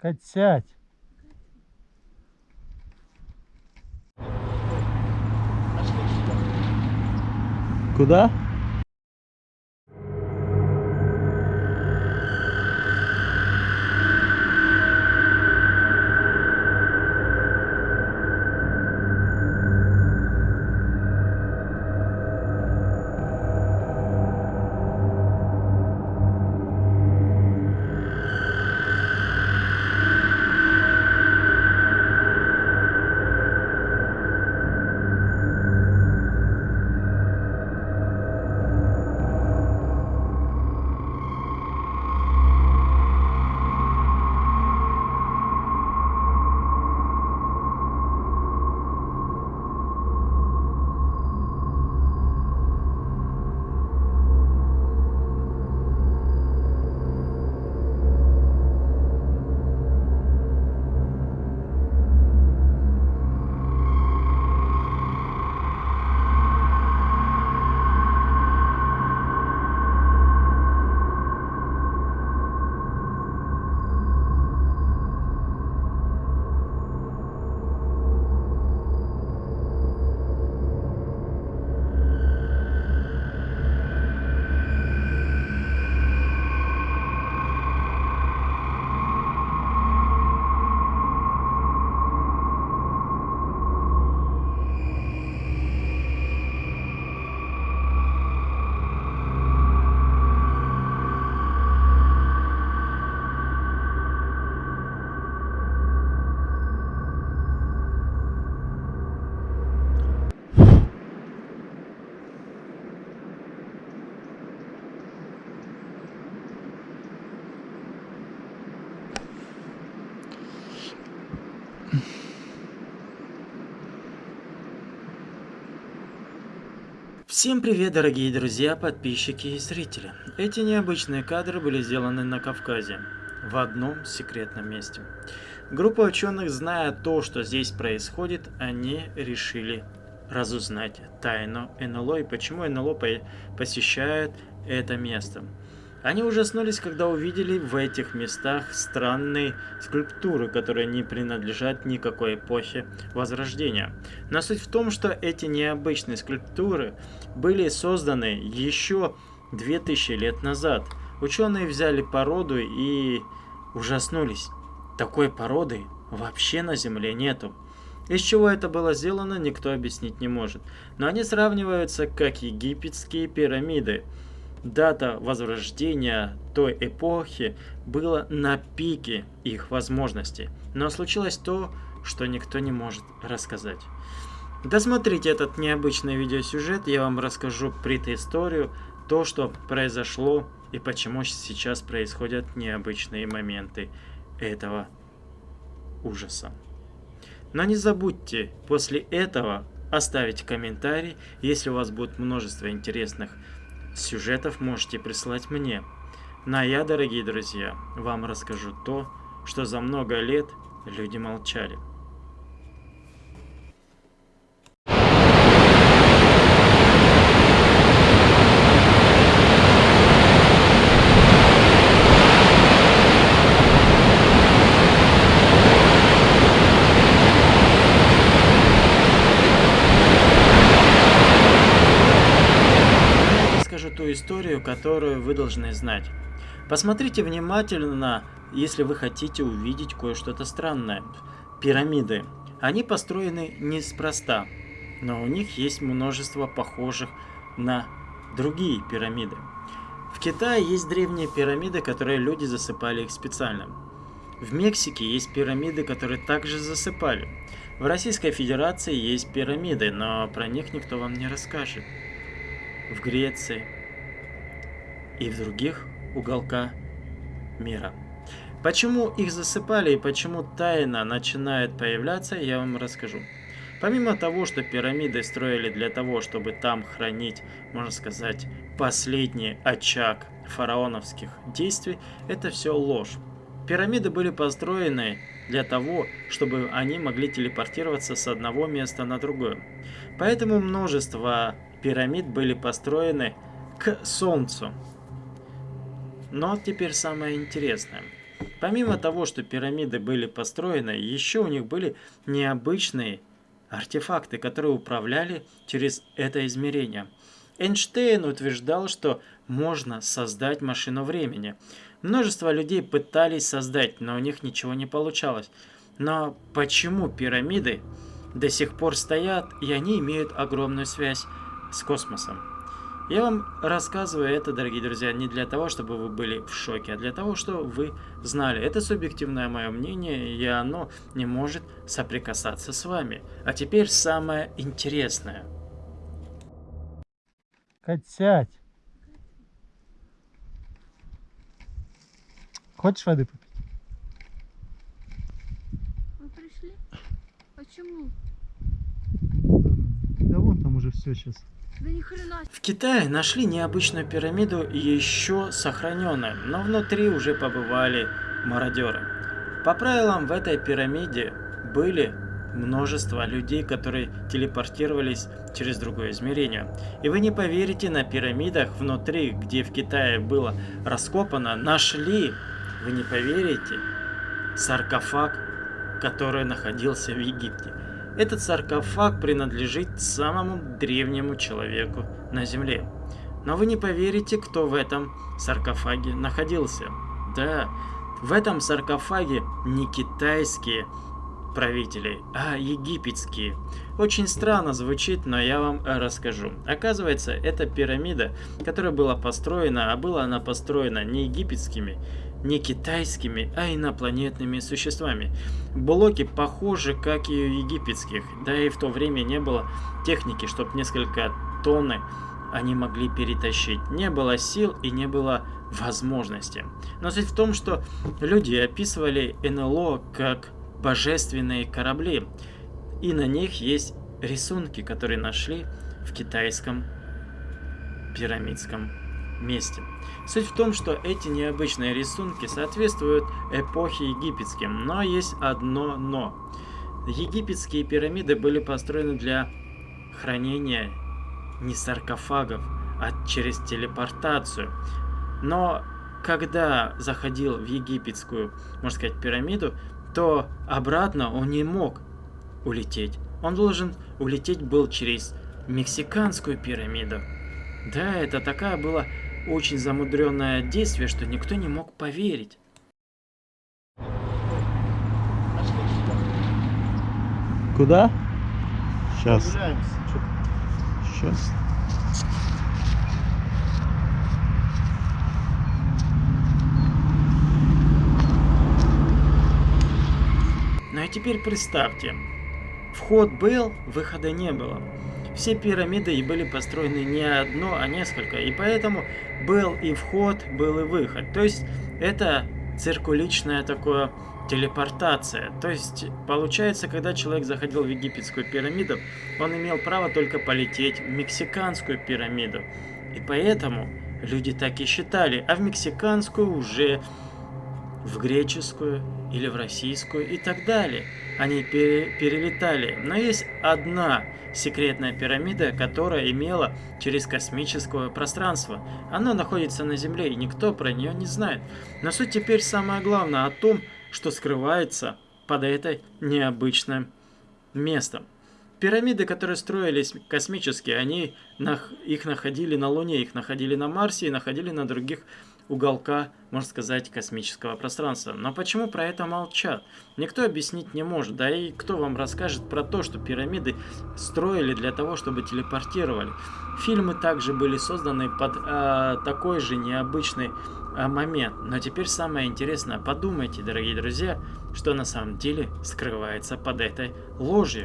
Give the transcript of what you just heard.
Кать, сядь. Куда? Всем привет, дорогие друзья, подписчики и зрители. Эти необычные кадры были сделаны на Кавказе, в одном секретном месте. Группа ученых, зная то, что здесь происходит, они решили разузнать тайну НЛО и почему НЛО посещает это место. Они ужаснулись, когда увидели в этих местах странные скульптуры, которые не принадлежат никакой эпохе Возрождения. Но суть в том, что эти необычные скульптуры были созданы еще 2000 лет назад. Ученые взяли породу и ужаснулись. Такой породы вообще на Земле нету. Из чего это было сделано, никто объяснить не может. Но они сравниваются как египетские пирамиды – дата возрождения той эпохи была на пике их возможностей. Но случилось то, что никто не может рассказать. Досмотрите этот необычный видеосюжет, я вам расскажу предысторию, то, что произошло и почему сейчас происходят необычные моменты этого ужаса. Но не забудьте после этого оставить комментарий, если у вас будет множество интересных Сюжетов можете прислать мне. Ну а я, дорогие друзья, вам расскажу то, что за много лет люди молчали. Историю, которую вы должны знать. Посмотрите внимательно, если вы хотите увидеть кое-что-то странное. Пирамиды. Они построены неспроста, но у них есть множество похожих на другие пирамиды. В Китае есть древние пирамиды, которые люди засыпали их специально. В Мексике есть пирамиды, которые также засыпали. В Российской Федерации есть пирамиды, но про них никто вам не расскажет. В Греции, и в других уголка мира. Почему их засыпали и почему тайна начинает появляться, я вам расскажу. Помимо того, что пирамиды строили для того, чтобы там хранить, можно сказать, последний очаг фараоновских действий, это все ложь. Пирамиды были построены для того, чтобы они могли телепортироваться с одного места на другое. Поэтому множество пирамид были построены к Солнцу. Но теперь самое интересное. Помимо того, что пирамиды были построены, еще у них были необычные артефакты, которые управляли через это измерение. Эйнштейн утверждал, что можно создать машину времени. Множество людей пытались создать, но у них ничего не получалось. Но почему пирамиды до сих пор стоят, и они имеют огромную связь с космосом? Я вам рассказываю это, дорогие друзья, не для того, чтобы вы были в шоке, а для того, чтобы вы знали. Это субъективное мое мнение, и оно не может соприкасаться с вами. А теперь самое интересное. Кать, сядь. Хочешь воды попить? Вы пришли? Почему? Да вон там уже все сейчас. В Китае нашли необычную пирамиду, еще сохраненную, но внутри уже побывали мародеры. По правилам, в этой пирамиде были множество людей, которые телепортировались через другое измерение. И вы не поверите, на пирамидах внутри, где в Китае было раскопано, нашли, вы не поверите, саркофаг, который находился в Египте. Этот саркофаг принадлежит самому древнему человеку на Земле. Но вы не поверите, кто в этом саркофаге находился. Да, в этом саркофаге не китайские правители, а египетские. Очень странно звучит, но я вам расскажу. Оказывается, эта пирамида, которая была построена, а была она построена не египетскими, не китайскими, а инопланетными существами. Блоки похожи, как и у египетских, да и в то время не было техники, чтобы несколько тонны они могли перетащить. Не было сил и не было возможности. Но суть в том, что люди описывали НЛО как божественные корабли, и на них есть рисунки, которые нашли в китайском пирамидском месте. Суть в том, что эти необычные рисунки соответствуют эпохе египетским, но есть одно но. Египетские пирамиды были построены для хранения не саркофагов, а через телепортацию. Но когда заходил в египетскую, можно сказать, пирамиду, то обратно он не мог улететь. Он должен улететь был через мексиканскую пирамиду. Да, это такая была очень замудренное действие, что никто не мог поверить. Куда? Сейчас. Сейчас. Теперь представьте, вход был, выхода не было. Все пирамиды были построены не одно, а несколько, и поэтому был и вход, был и выход. То есть это циркуличная такое телепортация. То есть получается, когда человек заходил в египетскую пирамиду, он имел право только полететь в мексиканскую пирамиду. И поэтому люди так и считали, а в мексиканскую уже в греческую или в российскую и так далее. Они пере перелетали. Но есть одна секретная пирамида, которая имела через космическое пространство. Она находится на Земле, и никто про нее не знает. Но суть теперь самое главное о том, что скрывается под этой необычным местом. Пирамиды, которые строились космические, они их находили на Луне, их находили на Марсе и находили на других уголка, можно сказать, космического пространства. Но почему про это молчат? Никто объяснить не может. Да и кто вам расскажет про то, что пирамиды строили для того, чтобы телепортировали. Фильмы также были созданы под э, такой же необычный э, момент. Но теперь самое интересное, подумайте, дорогие друзья, что на самом деле скрывается под этой ложью.